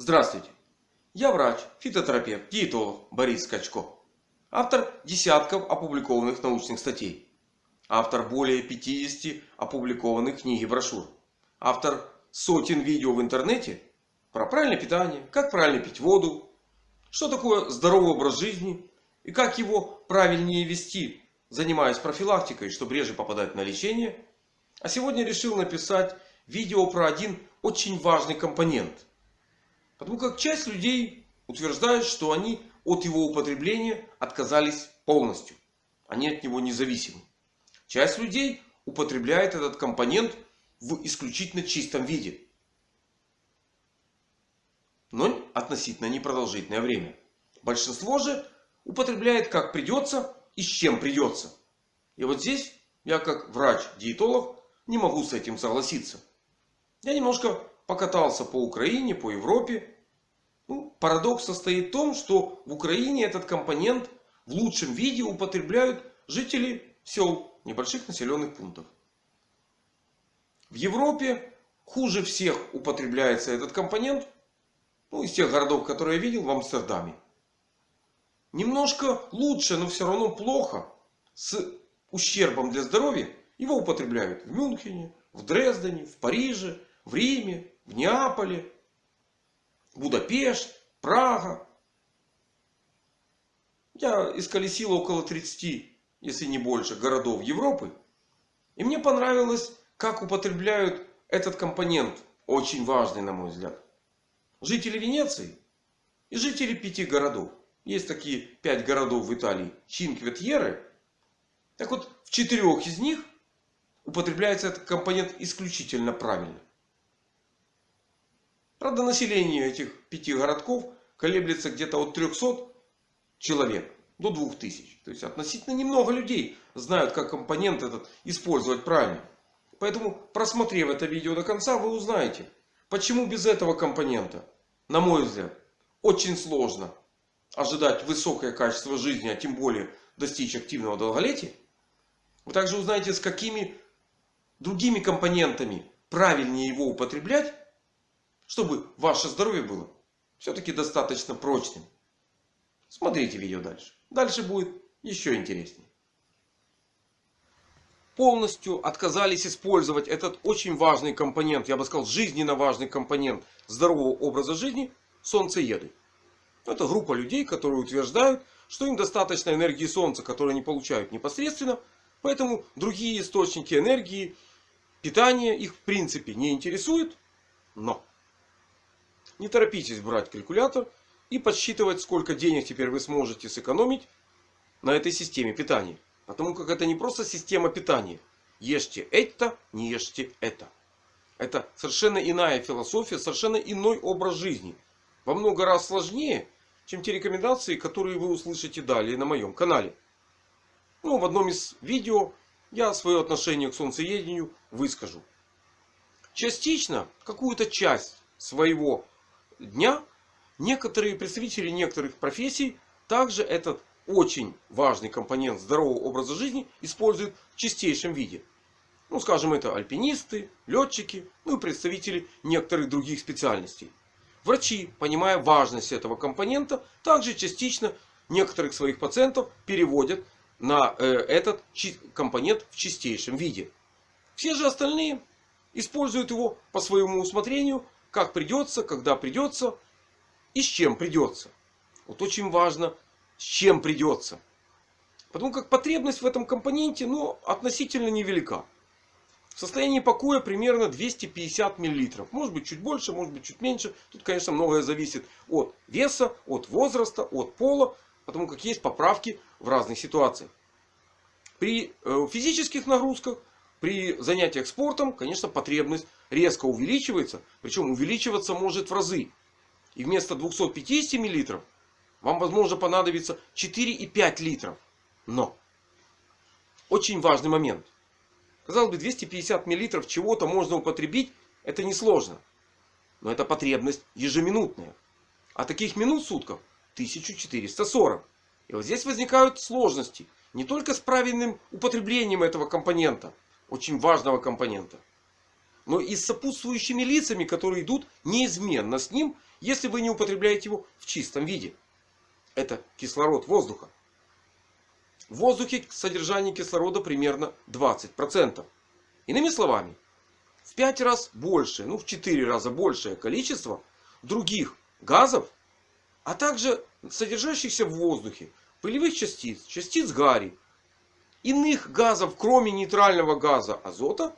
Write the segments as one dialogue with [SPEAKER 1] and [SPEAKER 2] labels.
[SPEAKER 1] Здравствуйте! Я врач, фитотерапевт, диетолог Борис Скачко. Автор десятков опубликованных научных статей. Автор более 50 опубликованных книг и брошюр. Автор сотен видео в интернете про правильное питание, как правильно пить воду, что такое здоровый образ жизни и как его правильнее вести, занимаясь профилактикой, чтобы реже попадать на лечение. А сегодня решил написать видео про один очень важный компонент. Потому как часть людей утверждают, что они от его употребления отказались полностью. Они от него независимы. Часть людей употребляет этот компонент в исключительно чистом виде. Но относительно непродолжительное время. Большинство же употребляет как придется и с чем придется. И вот здесь я как врач-диетолог не могу с этим согласиться. Я немножко покатался по Украине, по Европе. Ну, парадокс состоит в том, что в Украине этот компонент в лучшем виде употребляют жители сел, небольших населенных пунктов. В Европе хуже всех употребляется этот компонент. Ну, из тех городов, которые я видел в Амстердаме. Немножко лучше, но все равно плохо. С ущербом для здоровья его употребляют в Мюнхене, в Дрездене, в Париже, в Риме, в Неаполе, Будапешт, Прага. Я исколесил около 30, если не больше, городов Европы. И мне понравилось, как употребляют этот компонент. Очень важный, на мой взгляд. Жители Венеции и жители пяти городов. Есть такие пять городов в Италии. Чинкветьеры. Так вот, в четырех из них употребляется этот компонент исключительно правильно. Правда, население этих пяти городков колеблется где-то от 300 человек до 2000. То есть относительно немного людей знают, как компонент этот использовать правильно. Поэтому, просмотрев это видео до конца, вы узнаете, почему без этого компонента, на мой взгляд, очень сложно ожидать высокое качество жизни, а тем более достичь активного долголетия. Вы также узнаете, с какими другими компонентами правильнее его употреблять чтобы ваше здоровье было все-таки достаточно прочным. Смотрите видео дальше. Дальше будет еще интереснее. Полностью отказались использовать этот очень важный компонент, я бы сказал жизненно важный компонент здорового образа жизни солнцееды. Это группа людей, которые утверждают, что им достаточно энергии солнца, которую они получают непосредственно. Поэтому другие источники энергии, питания их в принципе не интересуют. Но не торопитесь брать калькулятор и подсчитывать, сколько денег теперь вы сможете сэкономить на этой системе питания. Потому как это не просто система питания. Ешьте это, не ешьте это. Это совершенно иная философия, совершенно иной образ жизни. Во много раз сложнее, чем те рекомендации, которые вы услышите далее на моем канале. Ну, в одном из видео я свое отношение к солнцеедению выскажу. Частично, какую-то часть своего дня некоторые представители некоторых профессий также этот очень важный компонент здорового образа жизни используют в чистейшем виде. Ну, скажем, это альпинисты, летчики, ну и представители некоторых других специальностей. Врачи, понимая важность этого компонента, также частично некоторых своих пациентов переводят на э, этот компонент в чистейшем виде. Все же остальные используют его по своему усмотрению как придется, когда придется и с чем придется. Вот очень важно, с чем придется. Потому как потребность в этом компоненте ну, относительно невелика. В состоянии покоя примерно 250 мл. Может быть чуть больше, может быть чуть меньше. Тут конечно многое зависит от веса, от возраста, от пола. Потому как есть поправки в разных ситуациях. При э, физических нагрузках при занятиях спортом, конечно, потребность резко увеличивается. Причем увеличиваться может в разы. И вместо 250 мл вам возможно понадобится 4,5 литров. Но очень важный момент. Казалось бы 250 мл чего-то можно употребить. Это несложно. Но это потребность ежеминутная. А таких минут в сутках 1440. И вот здесь возникают сложности. Не только с правильным употреблением этого компонента очень важного компонента. Но и с сопутствующими лицами, которые идут неизменно с ним, если вы не употребляете его в чистом виде. Это кислород воздуха. В воздухе содержание кислорода примерно 20%. Иными словами, в 5 раз больше, ну в 4 раза большее количество других газов, а также содержащихся в воздухе пылевых частиц, частиц гари, иных газов, кроме нейтрального газа азота,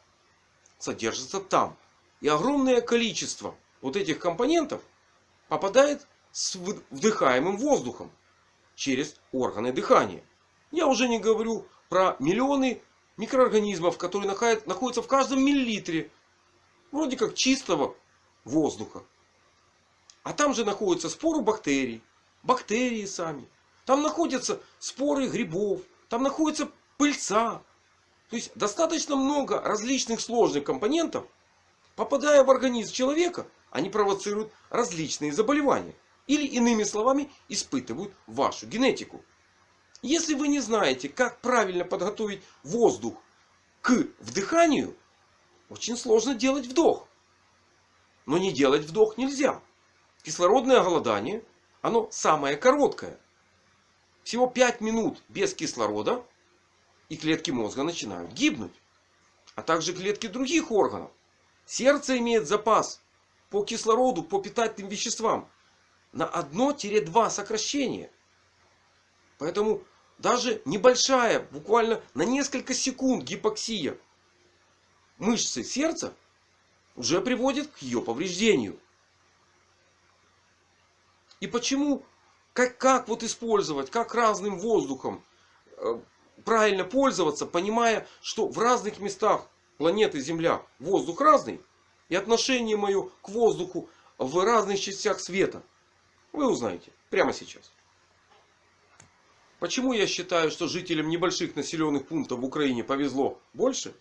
[SPEAKER 1] содержится там. И огромное количество вот этих компонентов попадает с вдыхаемым воздухом через органы дыхания. Я уже не говорю про миллионы микроорганизмов, которые находятся в каждом миллилитре вроде как чистого воздуха. А там же находятся споры бактерий, бактерии сами. Там находятся споры грибов, там находится пыльца. То есть достаточно много различных сложных компонентов, попадая в организм человека, они провоцируют различные заболевания. Или иными словами испытывают вашу генетику. Если вы не знаете, как правильно подготовить воздух к вдыханию, очень сложно делать вдох. Но не делать вдох нельзя. Кислородное голодание, оно самое короткое. Всего 5 минут без кислорода и клетки мозга начинают гибнуть. А также клетки других органов. Сердце имеет запас по кислороду, по питательным веществам на 1-2 сокращения. Поэтому даже небольшая, буквально на несколько секунд гипоксия мышцы сердца уже приводит к ее повреждению. И почему, как, как вот использовать, как разным воздухом э, правильно пользоваться, понимая, что в разных местах планеты Земля воздух разный. И отношение мое к воздуху в разных частях света. Вы узнаете прямо сейчас. Почему я считаю, что жителям небольших населенных пунктов в Украине повезло больше?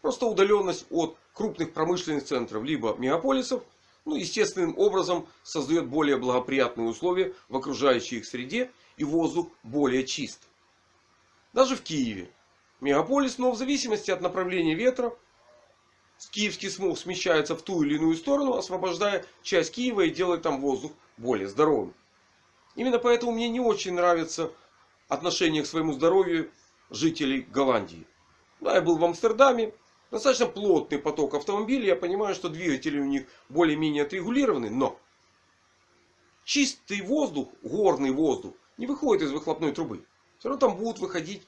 [SPEAKER 1] Просто удаленность от крупных промышленных центров либо мегаполисов ну, естественным образом создает более благоприятные условия в окружающей их среде и воздух более чист. Даже в Киеве. Мегаполис, но в зависимости от направления ветра, киевский смог смещается в ту или иную сторону, освобождая часть Киева и делая там воздух более здоровым. Именно поэтому мне не очень нравится отношение к своему здоровью жителей Голландии. Да, я был в Амстердаме достаточно плотный поток автомобилей. Я понимаю, что двигатели у них более-менее отрегулированы. Но чистый воздух, горный воздух не выходит из выхлопной трубы. Все равно там будут выходить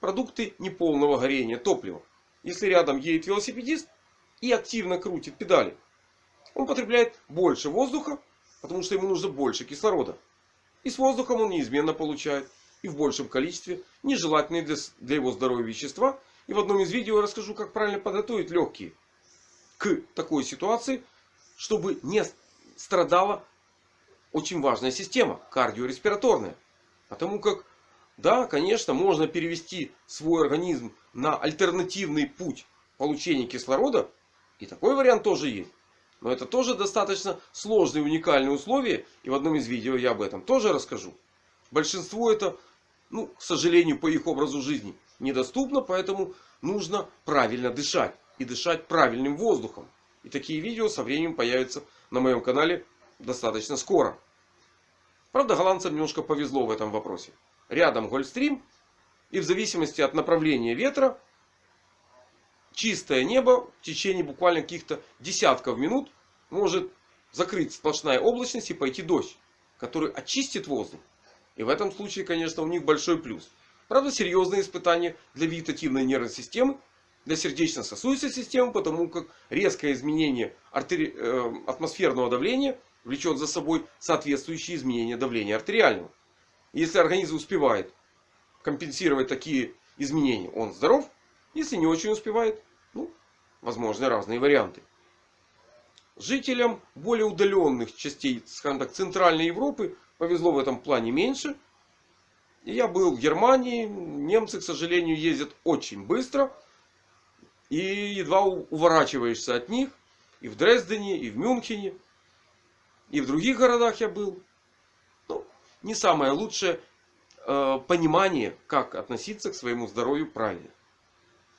[SPEAKER 1] продукты неполного горения топлива. Если рядом едет велосипедист и активно крутит педали. Он потребляет больше воздуха, потому что ему нужно больше кислорода. И с воздухом он неизменно получает и в большем количестве нежелательные для, его здоровья вещества и в одном из видео я расскажу, как правильно подготовить легкие к такой ситуации, чтобы не страдала очень важная система кардиореспираторная. Потому как, да, конечно, можно перевести свой организм на альтернативный путь получения кислорода. И такой вариант тоже есть. Но это тоже достаточно сложные уникальные условия. И в одном из видео я об этом тоже расскажу. Большинство это, ну, к сожалению, по их образу жизни недоступно. Поэтому нужно правильно дышать. И дышать правильным воздухом. И такие видео со временем появятся на моем канале достаточно скоро. Правда, голландцам немножко повезло в этом вопросе. Рядом Гольфстрим. И в зависимости от направления ветра. Чистое небо в течение буквально каких-то десятков минут может закрыть сплошная облачность и пойти дождь. Который очистит воздух. И в этом случае, конечно, у них большой плюс. Правда, серьезные испытания для вегетативной нервной системы, для сердечно-сосудистой системы, потому как резкое изменение э, атмосферного давления влечет за собой соответствующие изменения давления артериального. Если организм успевает компенсировать такие изменения, он здоров. Если не очень успевает, ну, возможны разные варианты. Жителям более удаленных частей, скажем так, Центральной Европы повезло в этом плане меньше. Я был в Германии. Немцы, к сожалению, ездят очень быстро. И едва уворачиваешься от них. И в Дрездене, и в Мюнхене. И в других городах я был. Не самое лучшее э, понимание, как относиться к своему здоровью правильно.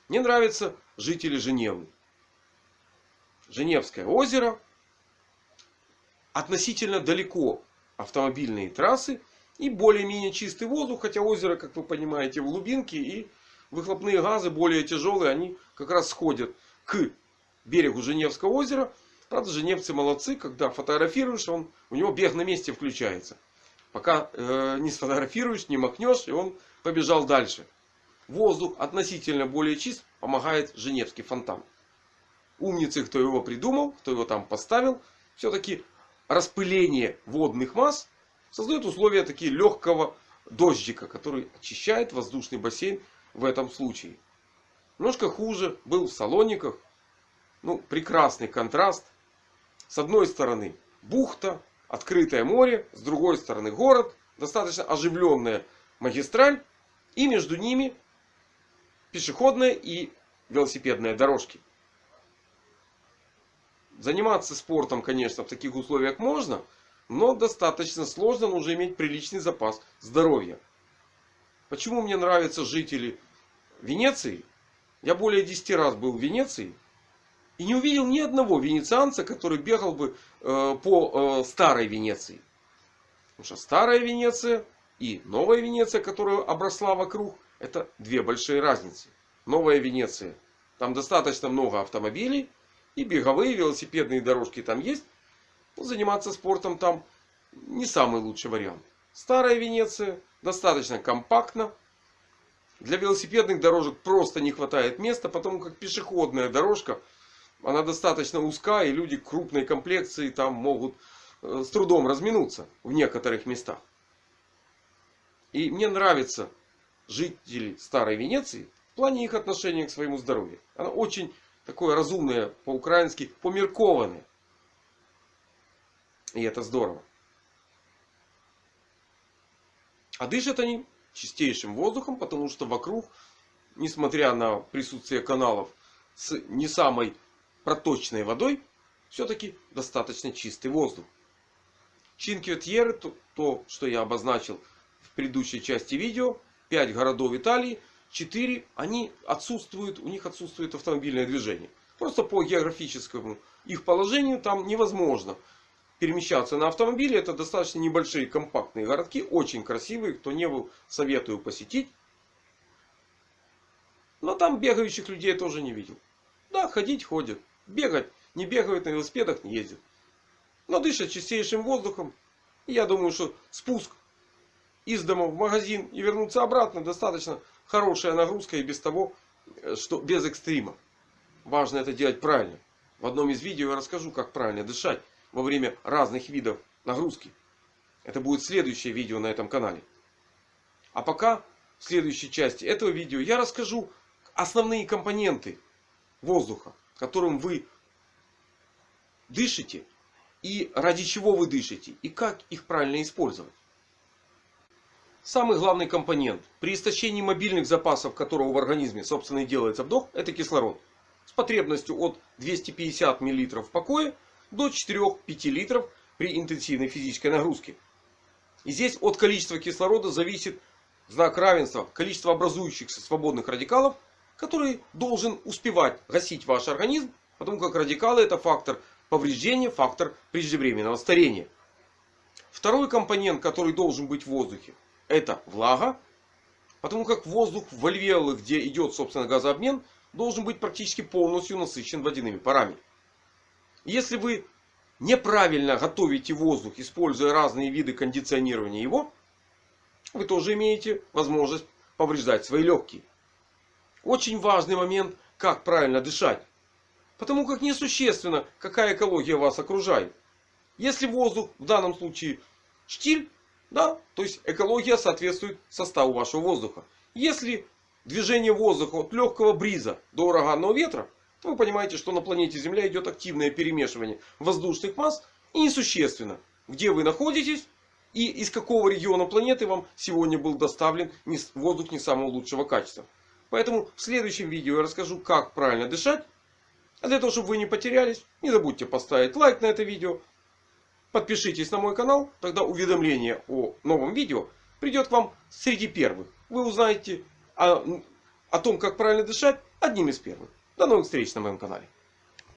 [SPEAKER 1] Мне нравятся жители Женевы. Женевское озеро. Относительно далеко автомобильные трассы. И более-менее чистый воздух. Хотя озеро, как вы понимаете, в глубинке. И выхлопные газы более тяжелые. Они как раз сходят к берегу Женевского озера. Правда, женевцы молодцы. Когда фотографируешь, он, у него бег на месте включается. Пока э, не сфотографируешь, не махнешь. И он побежал дальше. Воздух относительно более чист. Помогает Женевский фонтан. Умницы, кто его придумал, кто его там поставил. Все-таки распыление водных масс создает условия такие легкого дождика, который очищает воздушный бассейн в этом случае. Немножко хуже был в Салониках. Ну, прекрасный контраст. С одной стороны бухта, открытое море. С другой стороны город. Достаточно оживленная магистраль. И между ними пешеходная и велосипедные дорожки. Заниматься спортом, конечно, в таких условиях можно. Но достаточно сложно, нужно иметь приличный запас здоровья. Почему мне нравятся жители Венеции? Я более 10 раз был в Венеции. И не увидел ни одного венецианца, который бегал бы э, по э, старой Венеции. Потому что старая Венеция и новая Венеция, которая обросла вокруг, это две большие разницы. Новая Венеция. Там достаточно много автомобилей. И беговые, велосипедные дорожки там есть. Но заниматься спортом там не самый лучший вариант. Старая Венеция достаточно компактна. Для велосипедных дорожек просто не хватает места. Потому как пешеходная дорожка. Она достаточно узкая. И люди крупной комплекции там могут э, с трудом разминуться. В некоторых местах. И мне нравятся жители Старой Венеции. В плане их отношения к своему здоровью. Она очень такое разумное по-украински померкованное. И это здорово. А дышат они чистейшим воздухом, потому что вокруг, несмотря на присутствие каналов с не самой проточной водой, все-таки достаточно чистый воздух. Чинкве-Тьерре, то, то, что я обозначил в предыдущей части видео, 5 городов Италии, 4 они отсутствуют, у них отсутствует автомобильное движение. Просто по географическому их положению там невозможно перемещаться на автомобиле. Это достаточно небольшие компактные городки. Очень красивые. Кто не был, советую посетить. Но там бегающих людей я тоже не видел. Да, ходить ходят. Бегать не бегают, на велосипедах не ездят. Но дышат чистейшим воздухом. И я думаю, что спуск из дома в магазин и вернуться обратно достаточно хорошая нагрузка и без того, э, что без экстрима. Важно это делать правильно. В одном из видео я расскажу, как правильно дышать во время разных видов нагрузки. Это будет следующее видео на этом канале. А пока в следующей части этого видео я расскажу основные компоненты воздуха, которым вы дышите и ради чего вы дышите и как их правильно использовать. Самый главный компонент при истощении мобильных запасов, которого в организме собственно и делается вдох, это кислород. С потребностью от 250 мл в покое до 4-5 литров при интенсивной физической нагрузке. И здесь от количества кислорода зависит знак равенства количество образующихся свободных радикалов, который должен успевать гасить ваш организм, потому как радикалы это фактор повреждения, фактор преждевременного старения. Второй компонент, который должен быть в воздухе, это влага. Потому как воздух в альвеолы, где идет собственно газообмен, должен быть практически полностью насыщен водяными парами. Если вы неправильно готовите воздух, используя разные виды кондиционирования его, вы тоже имеете возможность повреждать свои легкие. Очень важный момент, как правильно дышать. Потому как несущественно, какая экология вас окружает. Если воздух, в данном случае штиль, да, то есть экология соответствует составу вашего воздуха. Если движение воздуха от легкого бриза до ураганного ветра, то вы понимаете, что на планете Земля идет активное перемешивание воздушных масс. И несущественно, где вы находитесь и из какого региона планеты вам сегодня был доставлен воздух не самого лучшего качества. Поэтому в следующем видео я расскажу, как правильно дышать. А для того, чтобы вы не потерялись, не забудьте поставить лайк на это видео. Подпишитесь на мой канал, тогда уведомление о новом видео придет к вам среди первых. Вы узнаете о, о том, как правильно дышать одним из первых. До новых встреч на моем канале.